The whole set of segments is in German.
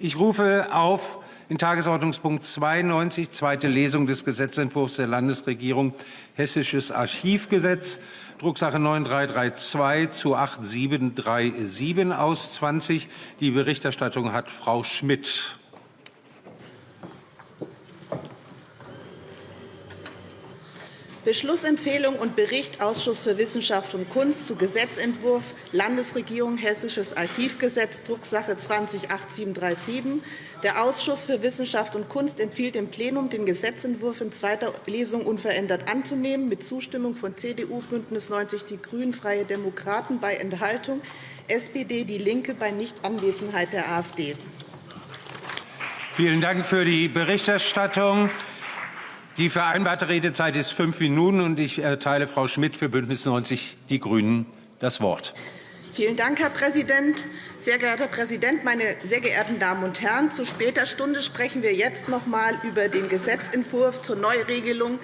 Ich rufe auf in Tagesordnungspunkt 92, zweite Lesung des Gesetzentwurfs der Landesregierung Hessisches Archivgesetz, Drucksache 9332 zu 8737 aus 20. Die Berichterstattung hat Frau Schmidt. Beschlussempfehlung und Bericht Ausschuss für Wissenschaft und Kunst zu Gesetzentwurf Landesregierung Hessisches Archivgesetz Drucksache 208737. Der Ausschuss für Wissenschaft und Kunst empfiehlt dem Plenum, den Gesetzentwurf in zweiter Lesung unverändert anzunehmen, mit Zustimmung von CDU, BÜNDNIS 90 die GRÜNEN, Freie Demokraten bei Enthaltung, SPD, DIE LINKE bei Nichtanwesenheit der AfD. Vielen Dank für die Berichterstattung. Die vereinbarte Redezeit ist fünf Minuten, und ich erteile Frau Schmidt für Bündnis 90 Die Grünen das Wort. Vielen Dank, Herr Präsident. Sehr geehrter Herr Präsident, meine sehr geehrten Damen und Herren! Zu später Stunde sprechen wir jetzt noch einmal über den Gesetzentwurf zur Neuregelung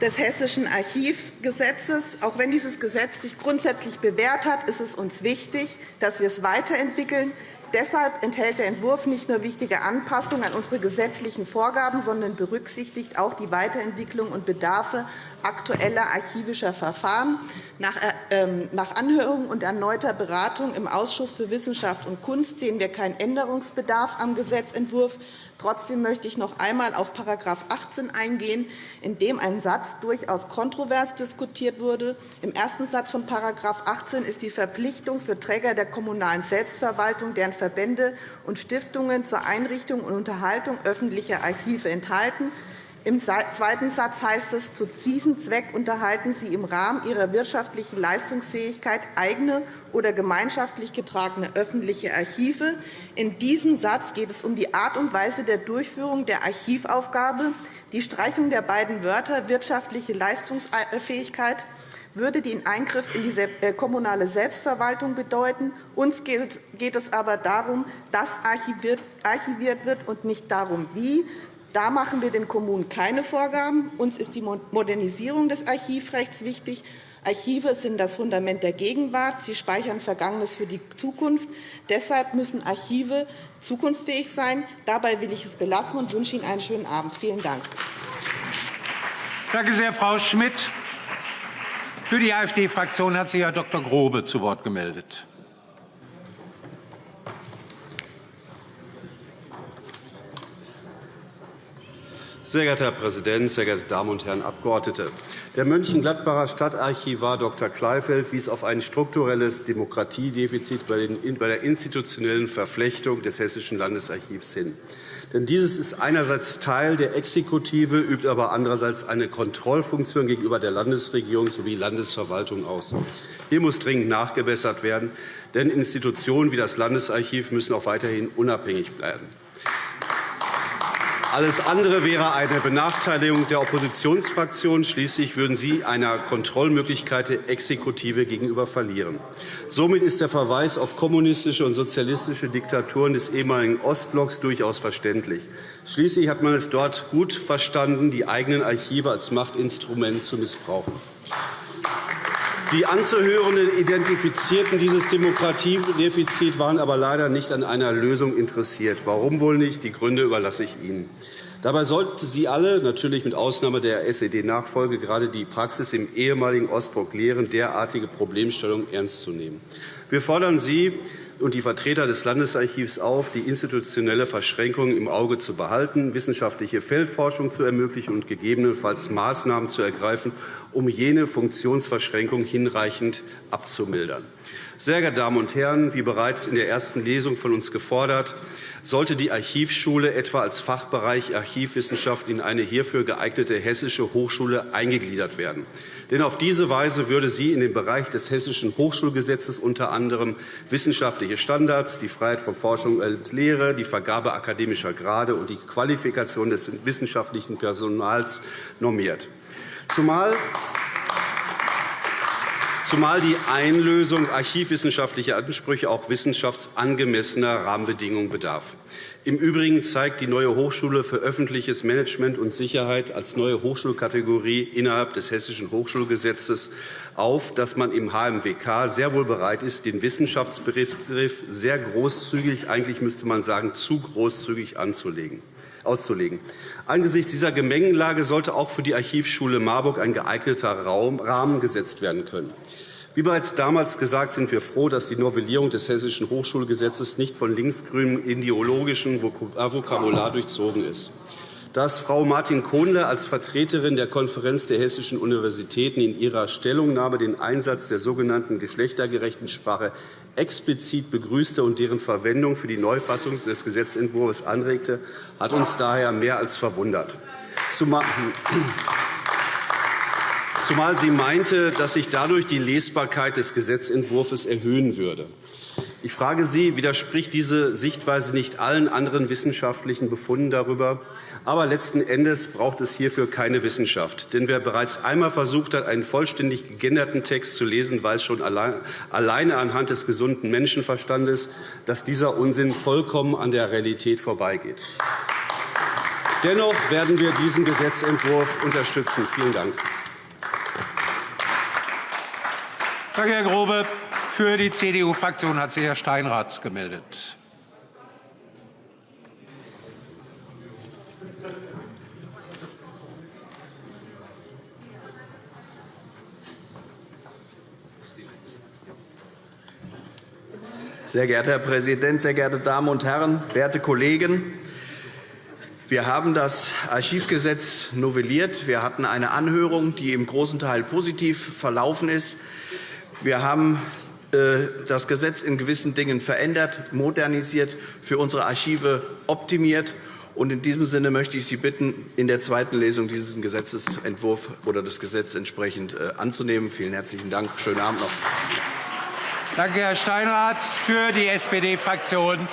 des Hessischen Archivgesetzes. Auch wenn dieses Gesetz sich grundsätzlich bewährt hat, ist es uns wichtig, dass wir es weiterentwickeln, Deshalb enthält der Entwurf nicht nur wichtige Anpassungen an unsere gesetzlichen Vorgaben, sondern berücksichtigt auch die Weiterentwicklung und Bedarfe aktueller archivischer Verfahren. Nach äh, ähm, Anhörung und erneuter Beratung im Ausschuss für Wissenschaft und Kunst sehen wir keinen Änderungsbedarf am Gesetzentwurf. Trotzdem möchte ich noch einmal auf § 18 eingehen, in dem ein Satz durchaus kontrovers diskutiert wurde. Im ersten Satz von § 18 ist die Verpflichtung für Träger der kommunalen Selbstverwaltung, deren Verbände und Stiftungen zur Einrichtung und Unterhaltung öffentlicher Archive enthalten. Im zweiten Satz heißt es, zu diesem Zweck unterhalten Sie im Rahmen Ihrer wirtschaftlichen Leistungsfähigkeit eigene oder gemeinschaftlich getragene öffentliche Archive. In diesem Satz geht es um die Art und Weise der Durchführung der Archivaufgabe. Die Streichung der beiden Wörter wirtschaftliche Leistungsfähigkeit würde den Eingriff in die äh, kommunale Selbstverwaltung bedeuten. Uns geht es aber darum, dass archiviert wird und nicht darum, wie. Da machen wir den Kommunen keine Vorgaben. Uns ist die Modernisierung des Archivrechts wichtig. Archive sind das Fundament der Gegenwart. Sie speichern Vergangenes für die Zukunft. Deshalb müssen Archive zukunftsfähig sein. Dabei will ich es belassen und wünsche Ihnen einen schönen Abend. Vielen Dank. Danke sehr, Frau Schmidt. Für die AfD-Fraktion hat sich Herr Dr. Grobe zu Wort gemeldet. Sehr geehrter Herr Präsident, sehr geehrte Damen und Herren Abgeordnete! Der Mönchengladbacher Stadtarchivar Dr. Kleifeld wies auf ein strukturelles Demokratiedefizit bei der institutionellen Verflechtung des Hessischen Landesarchivs hin. Denn dieses ist einerseits Teil der Exekutive, übt aber andererseits eine Kontrollfunktion gegenüber der Landesregierung sowie Landesverwaltung aus. Hier muss dringend nachgebessert werden, denn Institutionen wie das Landesarchiv müssen auch weiterhin unabhängig bleiben. Alles andere wäre eine Benachteiligung der Oppositionsfraktionen. Schließlich würden sie einer Kontrollmöglichkeit der Exekutive gegenüber verlieren. Somit ist der Verweis auf kommunistische und sozialistische Diktaturen des ehemaligen Ostblocks durchaus verständlich. Schließlich hat man es dort gut verstanden, die eigenen Archive als Machtinstrument zu missbrauchen. Die Anzuhörenden identifizierten dieses Demokratiedefizit, waren aber leider nicht an einer Lösung interessiert. Warum wohl nicht? Die Gründe überlasse ich Ihnen. Dabei sollten Sie alle, natürlich mit Ausnahme der SED-Nachfolge, gerade die Praxis im ehemaligen Ostblock lehren, derartige Problemstellungen ernst zu nehmen. Wir fordern Sie und die Vertreter des Landesarchivs auf, die institutionelle Verschränkung im Auge zu behalten, wissenschaftliche Feldforschung zu ermöglichen und gegebenenfalls Maßnahmen zu ergreifen, um jene Funktionsverschränkung hinreichend abzumildern. Sehr geehrte Damen und Herren, wie bereits in der ersten Lesung von uns gefordert, sollte die Archivschule etwa als Fachbereich Archivwissenschaft in eine hierfür geeignete hessische Hochschule eingegliedert werden. Denn auf diese Weise würde sie in den Bereich des Hessischen Hochschulgesetzes unter anderem wissenschaftliche Standards, die Freiheit von Forschung und Lehre, die Vergabe akademischer Grade und die Qualifikation des wissenschaftlichen Personals normiert. Zumal zumal die Einlösung archivwissenschaftlicher Ansprüche auch wissenschaftsangemessener Rahmenbedingungen bedarf. Im Übrigen zeigt die neue Hochschule für öffentliches Management und Sicherheit als neue Hochschulkategorie innerhalb des Hessischen Hochschulgesetzes auf, dass man im HMWK sehr wohl bereit ist, den Wissenschaftsbegriff sehr großzügig, eigentlich müsste man sagen, zu großzügig anzulegen auszulegen. Angesichts dieser Gemengenlage sollte auch für die Archivschule Marburg ein geeigneter Rahmen gesetzt werden können. Wie bereits damals gesagt, sind wir froh, dass die Novellierung des Hessischen Hochschulgesetzes nicht von linksgrünem ideologischen Vokabular durchzogen ist dass Frau Martin Kohnle als Vertreterin der Konferenz der hessischen Universitäten in ihrer Stellungnahme den Einsatz der sogenannten geschlechtergerechten Sprache explizit begrüßte und deren Verwendung für die Neufassung des Gesetzentwurfs anregte, hat uns daher mehr als verwundert. Zumal sie meinte, dass sich dadurch die Lesbarkeit des Gesetzentwurfs erhöhen würde. Ich frage Sie, widerspricht diese Sichtweise nicht allen anderen wissenschaftlichen Befunden darüber? Aber letzten Endes braucht es hierfür keine Wissenschaft. Denn wer bereits einmal versucht hat, einen vollständig gegenderten Text zu lesen, weiß schon alleine anhand des gesunden Menschenverstandes, dass dieser Unsinn vollkommen an der Realität vorbeigeht. Dennoch werden wir diesen Gesetzentwurf unterstützen. Vielen Dank. Danke, Herr Grobe. Für die CDU-Fraktion hat sich Herr Steinrath gemeldet. Sehr geehrter Herr Präsident, sehr geehrte Damen und Herren, werte Kollegen! Wir haben das Archivgesetz novelliert. Wir hatten eine Anhörung, die im großen Teil positiv verlaufen ist. Wir haben äh, das Gesetz in gewissen Dingen verändert, modernisiert, für unsere Archive optimiert. in diesem Sinne möchte ich Sie bitten, in der zweiten Lesung diesen Gesetzentwurf oder das Gesetz entsprechend äh, anzunehmen. Vielen herzlichen Dank. Schönen Abend noch. Danke, Herr Steinrath. Für die SPD-Fraktion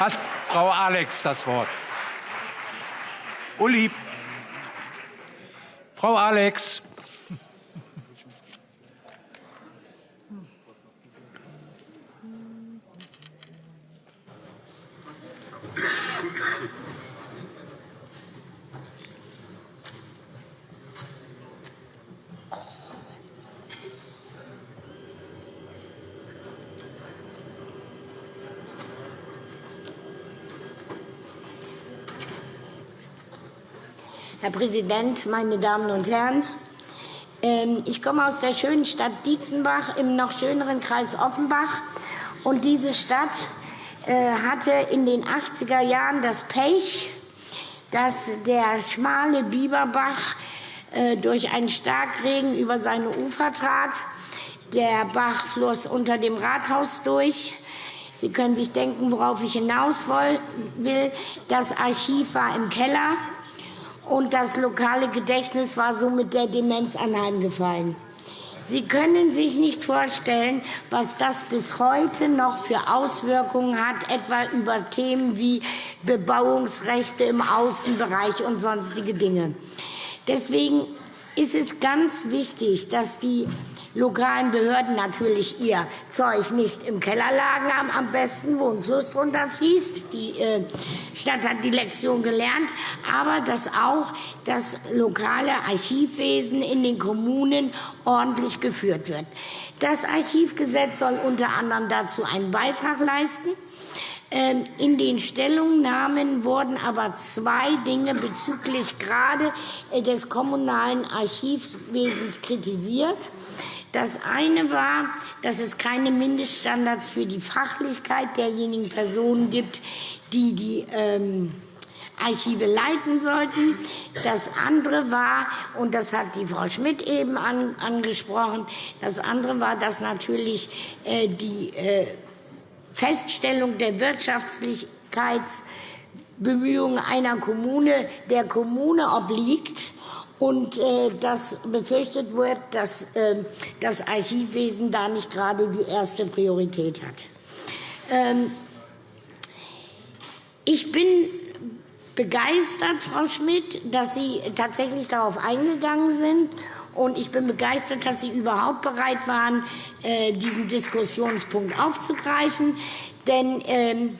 hat Frau Alex das Wort. Uli. Frau Alex. Herr Präsident, meine Damen und Herren! Ähm, ich komme aus der schönen Stadt Dietzenbach im noch schöneren Kreis Offenbach. Und diese Stadt äh, hatte in den 80er Jahren das Pech, dass der schmale Biberbach äh, durch einen Starkregen über seine Ufer trat. Der Bach floss unter dem Rathaus durch. Sie können sich denken, worauf ich hinaus will. Das Archiv war im Keller und das lokale Gedächtnis war somit der Demenz anheimgefallen. Sie können sich nicht vorstellen, was das bis heute noch für Auswirkungen hat, etwa über Themen wie Bebauungsrechte im Außenbereich und sonstige Dinge. Deswegen ist es ganz wichtig, dass die lokalen Behörden natürlich ihr Zeug nicht im Keller lagern, am besten, wo ein Fluss runterfließt. Die äh, Stadt hat die Lektion gelernt, aber dass auch das lokale Archivwesen in den Kommunen ordentlich geführt wird. Das Archivgesetz soll unter anderem dazu einen Beitrag leisten. Ähm, in den Stellungnahmen wurden aber zwei Dinge bezüglich gerade äh, des kommunalen Archivwesens kritisiert. Das eine war, dass es keine Mindeststandards für die Fachlichkeit derjenigen Personen gibt, die die ähm, Archive leiten sollten. Das andere war, und das hat die Frau Schmidt eben an, angesprochen, das andere war, dass natürlich äh, die äh, Feststellung der Wirtschaftlichkeitsbemühungen einer Kommune der Kommune obliegt und äh, dass befürchtet wird, dass äh, das Archivwesen da nicht gerade die erste Priorität hat. Ähm, ich bin begeistert, Frau Schmidt, dass Sie tatsächlich darauf eingegangen sind. Und ich bin begeistert, dass Sie überhaupt bereit waren, äh, diesen Diskussionspunkt aufzugreifen. Denn ähm,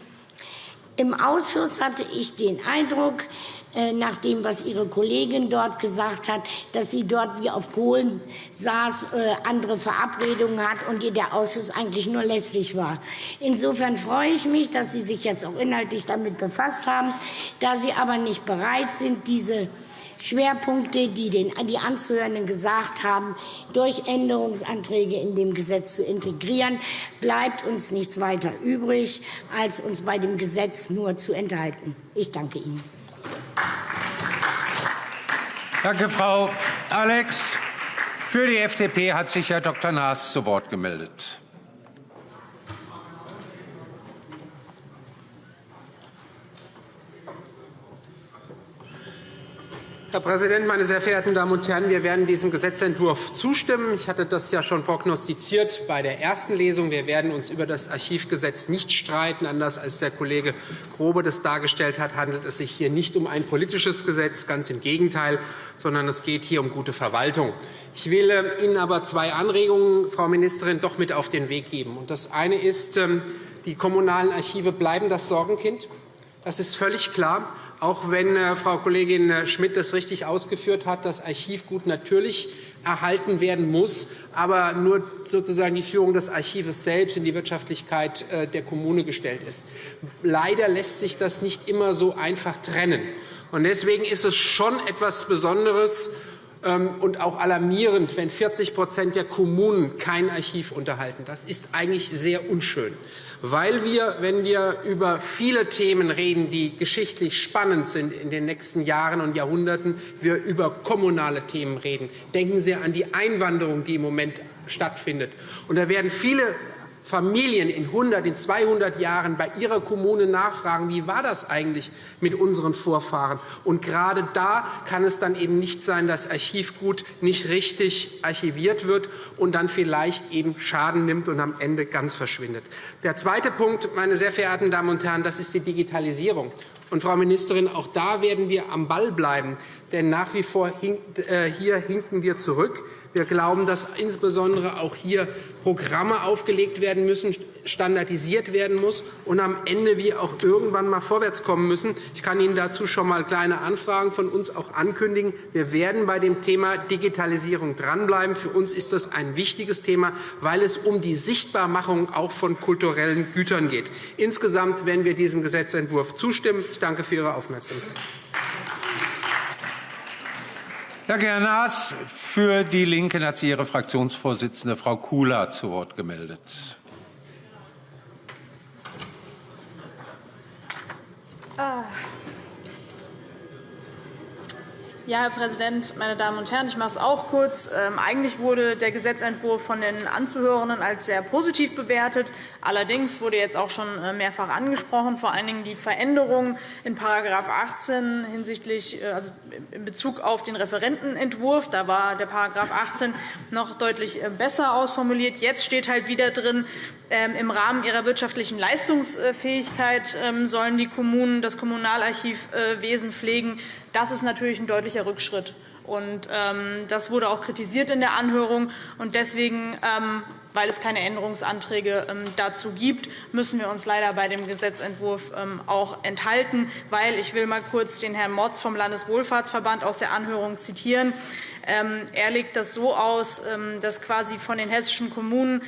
Im Ausschuss hatte ich den Eindruck, äh, nach dem, was Ihre Kollegin dort gesagt hat, dass sie dort wie auf Kohlen saß, äh, andere Verabredungen hat und ihr der Ausschuss eigentlich nur lästig war. Insofern freue ich mich, dass Sie sich jetzt auch inhaltlich damit befasst haben. Da Sie aber nicht bereit sind, diese Schwerpunkte, die den, die Anzuhörenden gesagt haben, durch Änderungsanträge in dem Gesetz zu integrieren, bleibt uns nichts weiter übrig, als uns bei dem Gesetz nur zu enthalten. Ich danke Ihnen. Danke, Frau Alex. Für die FDP hat sich Herr Dr. Naas zu Wort gemeldet. Herr Präsident, meine sehr verehrten Damen und Herren! Wir werden diesem Gesetzentwurf zustimmen. Ich hatte das ja schon prognostiziert bei der ersten Lesung. Wir werden uns über das Archivgesetz nicht streiten. Anders als der Kollege Grobe das dargestellt hat, handelt es sich hier nicht um ein politisches Gesetz, ganz im Gegenteil, sondern es geht hier um gute Verwaltung. Ich will äh, Ihnen aber zwei Anregungen, Frau Ministerin, doch mit auf den Weg geben. Das eine ist, ähm, die kommunalen Archive bleiben das Sorgenkind. Das ist völlig klar auch wenn äh, Frau Kollegin äh, Schmidt das richtig ausgeführt hat, das Archivgut natürlich erhalten werden muss, aber nur sozusagen die Führung des Archives selbst in die Wirtschaftlichkeit äh, der Kommune gestellt ist. Leider lässt sich das nicht immer so einfach trennen. Deswegen ist es schon etwas Besonderes und auch alarmierend, wenn 40% der Kommunen kein Archiv unterhalten. Das ist eigentlich sehr unschön weil wir, wenn wir über viele Themen reden, die geschichtlich spannend sind in den nächsten Jahren und Jahrhunderten, wir über kommunale Themen reden. Denken Sie an die Einwanderung, die im Moment stattfindet. Und da werden viele Familien in 100, in 200 Jahren bei ihrer Kommune nachfragen, wie war das eigentlich mit unseren Vorfahren? Und gerade da kann es dann eben nicht sein, dass Archivgut nicht richtig archiviert wird und dann vielleicht eben Schaden nimmt und am Ende ganz verschwindet. Der zweite Punkt, meine sehr verehrten Damen und Herren, das ist die Digitalisierung. Und Frau Ministerin, auch da werden wir am Ball bleiben, denn nach wie vor äh, hier hinken wir zurück. Wir glauben, dass insbesondere auch hier Programme aufgelegt werden müssen, standardisiert werden muss und am Ende wir auch irgendwann mal vorwärts kommen müssen. Ich kann Ihnen dazu schon mal kleine Anfragen von uns auch ankündigen. Wir werden bei dem Thema Digitalisierung dranbleiben. Für uns ist das ein wichtiges Thema, weil es um die Sichtbarmachung auch von kulturellen Gütern geht. Insgesamt werden wir diesem Gesetzentwurf zustimmen. Ich danke für Ihre Aufmerksamkeit. Danke, Herr Naas. Für die LINKEN hat sich Ihre Fraktionsvorsitzende Frau Kula zu Wort gemeldet. Ja, Herr Präsident, meine Damen und Herren! Ich mache es auch kurz. Ähm, eigentlich wurde der Gesetzentwurf von den Anzuhörenden als sehr positiv bewertet. Allerdings wurde jetzt auch schon äh, mehrfach angesprochen, vor allen Dingen die Veränderung in § 18 hinsichtlich, äh, also in Bezug auf den Referentenentwurf. Da war der § 18 noch deutlich äh, besser ausformuliert. Jetzt steht halt wieder drin, ähm, im Rahmen ihrer wirtschaftlichen Leistungsfähigkeit ähm, sollen die Kommunen das Kommunalarchivwesen pflegen. Das ist natürlich ein deutlicher Rückschritt. Ähm, das wurde auch kritisiert in der Anhörung. Und deswegen, weil es keine Änderungsanträge dazu gibt, müssen wir uns leider bei dem Gesetzentwurf auch enthalten. Weil, ich will mal kurz den Herrn Motz vom Landeswohlfahrtsverband aus der Anhörung zitieren. Er legt das so aus, dass quasi von den hessischen Kommunen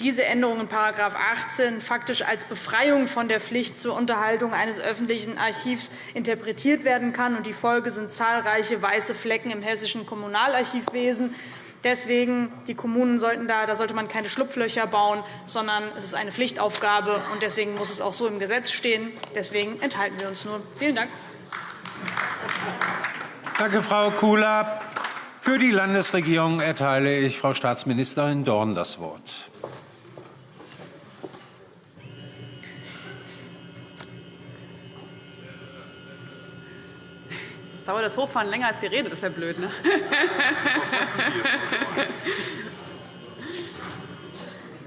diese Änderung in § 18 faktisch als Befreiung von der Pflicht zur Unterhaltung eines öffentlichen Archivs interpretiert werden kann. Die Folge sind zahlreiche weiße Flecken im hessischen Kommunalarchivwesen. Deswegen die Kommunen sollten da, da sollte man keine Schlupflöcher bauen, sondern es ist eine Pflichtaufgabe. und Deswegen muss es auch so im Gesetz stehen. Deswegen enthalten wir uns nur. Vielen Dank. Danke, Frau Kula. Für die Landesregierung erteile ich Frau Staatsministerin Dorn das Wort. Jetzt dauert das Hochfahren länger als die Rede, das wäre blöd. Ne?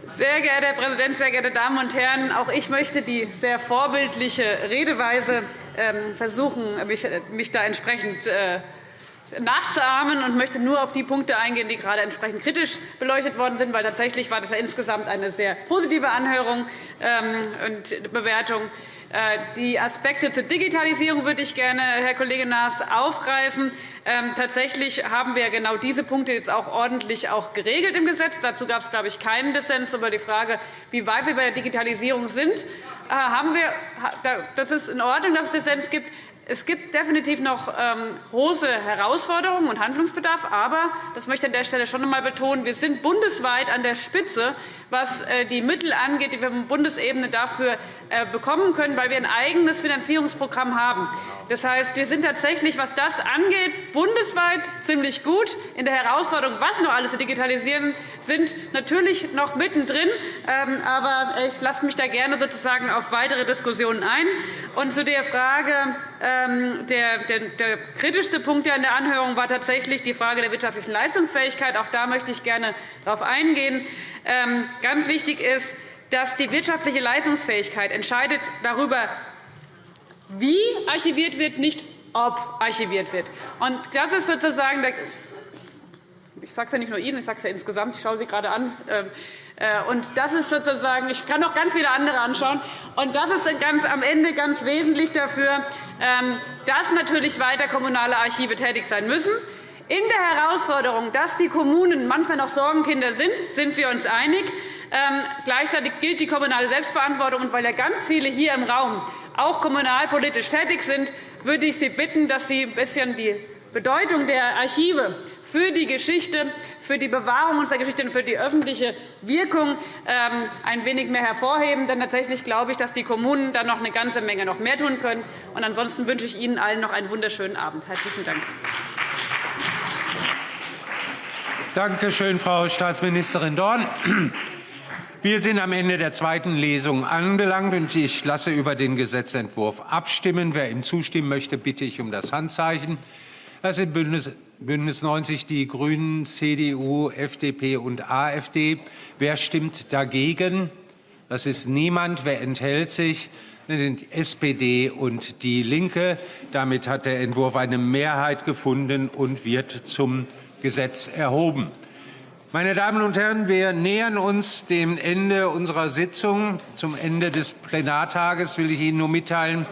Sehr geehrter Herr Präsident, sehr geehrte Damen und Herren! Auch ich möchte die sehr vorbildliche Redeweise ähm, versuchen, mich da entsprechend äh, nachzuahmen und möchte nur auf die Punkte eingehen, die gerade entsprechend kritisch beleuchtet worden sind, weil tatsächlich war das ja insgesamt eine sehr positive Anhörung ähm, und Bewertung. Äh, die Aspekte zur Digitalisierung würde ich gerne, Herr Kollege Naas, aufgreifen. Ähm, tatsächlich haben wir genau diese Punkte jetzt auch ordentlich auch geregelt im Gesetz. Dazu gab es, glaube ich, keinen Dissens über die Frage, wie weit wir bei der Digitalisierung sind. Äh, haben wir, das ist in Ordnung, dass es Dissens gibt. Es gibt definitiv noch ähm, große Herausforderungen und Handlungsbedarf. Aber, das möchte ich an der Stelle schon einmal betonen, wir sind bundesweit an der Spitze, was äh, die Mittel angeht, die wir von Bundesebene dafür äh, bekommen können, weil wir ein eigenes Finanzierungsprogramm haben. Das heißt, wir sind tatsächlich, was das angeht, bundesweit ziemlich gut. In der Herausforderung, was noch alles zu digitalisieren, sind natürlich noch mittendrin. Ähm, aber ich lasse mich da gerne sozusagen auf weitere Diskussionen ein. Und zu der Frage, der, der, der kritischste Punkt in der Anhörung war tatsächlich die Frage der wirtschaftlichen Leistungsfähigkeit. Auch da möchte ich gerne darauf eingehen. Ähm, ganz wichtig ist, dass die wirtschaftliche Leistungsfähigkeit entscheidet darüber, wie archiviert wird, nicht ob archiviert wird. Und das ist sozusagen ich sage es ja nicht nur Ihnen, ich sage es ja insgesamt, ich schaue Sie gerade an. Äh, und das ist sozusagen, ich kann noch ganz viele andere anschauen. Und das ist ganz, am Ende ganz wesentlich dafür, ähm, dass natürlich weiter kommunale Archive tätig sein müssen. In der Herausforderung, dass die Kommunen manchmal noch Sorgenkinder sind, sind wir uns einig. Ähm, gleichzeitig gilt die kommunale Selbstverantwortung. Und weil ja ganz viele hier im Raum auch kommunalpolitisch tätig sind, würde ich Sie bitten, dass Sie ein bisschen die Bedeutung der Archive für die Geschichte, für die Bewahrung unserer Geschichte und für die öffentliche Wirkung ähm, ein wenig mehr hervorheben. Denn tatsächlich glaube ich, dass die Kommunen da noch eine ganze Menge noch mehr tun können. Und ansonsten wünsche ich Ihnen allen noch einen wunderschönen Abend. Herzlichen Dank. Danke schön, Frau Staatsministerin Dorn. Wir sind am Ende der zweiten Lesung angelangt, und ich lasse über den Gesetzentwurf abstimmen. Wer ihm zustimmen möchte, bitte ich um das Handzeichen. Das sind Bündnis, Bündnis 90, die Grünen, CDU, FDP und AfD. Wer stimmt dagegen? Das ist niemand. Wer enthält sich? Die SPD und DIE LINKE. Damit hat der Entwurf eine Mehrheit gefunden und wird zum Gesetz erhoben. Meine Damen und Herren, wir nähern uns dem Ende unserer Sitzung. Zum Ende des Plenartages will ich Ihnen nur mitteilen,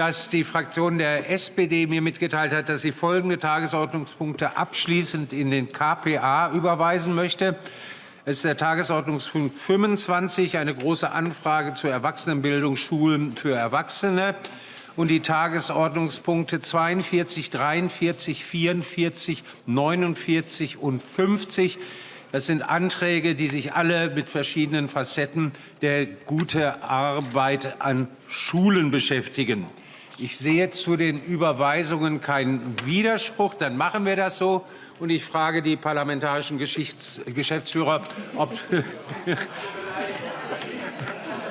dass die Fraktion der SPD mir mitgeteilt hat, dass sie folgende Tagesordnungspunkte abschließend in den KPA überweisen möchte. Es ist der Tagesordnungspunkt 25, eine Große Anfrage zur Erwachsenenbildung Schulen für Erwachsene und die Tagesordnungspunkte 42, 43, 44, 49 und 50 das sind Anträge, die sich alle mit verschiedenen Facetten der guten Arbeit an Schulen beschäftigen. Ich sehe zu den Überweisungen keinen Widerspruch. Dann machen wir das so. Und ich frage die parlamentarischen Geschäftsführer, ob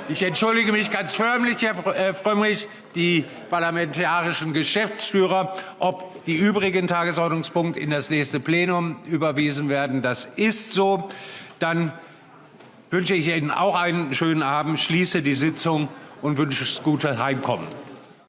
ich entschuldige mich ganz förmlich, Herr äh, Frömmrich, die parlamentarischen Geschäftsführer, ob die übrigen Tagesordnungspunkte in das nächste Plenum überwiesen werden. Das ist so. Dann wünsche ich Ihnen auch einen schönen Abend, schließe die Sitzung und wünsche das gute Heimkommen.